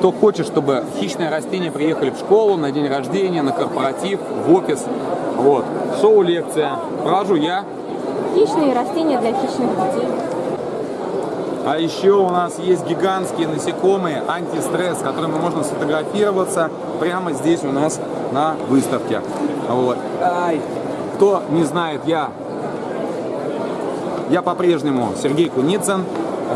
кто хочет, чтобы хищные растения приехали в школу, на день рождения, на корпоратив, в офис. Вот. Шоу-лекция. Провожу я. Хищные растения для хищных детей. А еще у нас есть гигантские насекомые антистресс, с которыми можно сфотографироваться прямо здесь у нас на выставке. Вот. Ай. Кто не знает, я, я по-прежнему Сергей Куницын.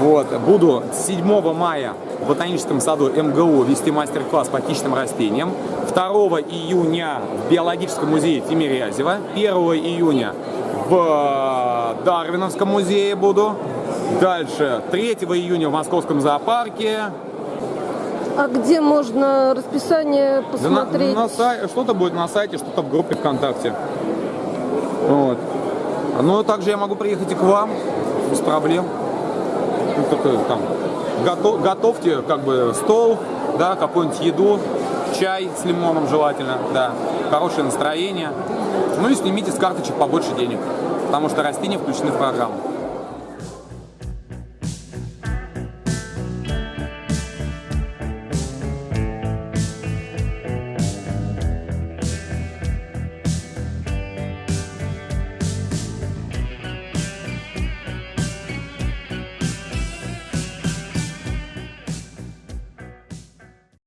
Вот. Буду 7 мая в ботаническом саду МГУ вести мастер-класс по хищным растениям. 2 июня в биологическом музее Тимирязева. 1 июня в Дарвиновском музее буду. Дальше 3 июня в Московском зоопарке. А где можно расписание Да на- посмотреть? на сай- Что-то будет на сайте, что-то в группе ВКонтакте. Вот. Ну, также я могу приехать и к вам, без проблем. Только там, гото- готовьте как бы стол, да, какую-нибудь еду, чай с лимоном желательно, да, хорошее настроение. Ну и снимите с карточек побольше денег, потому что растения включены в программу.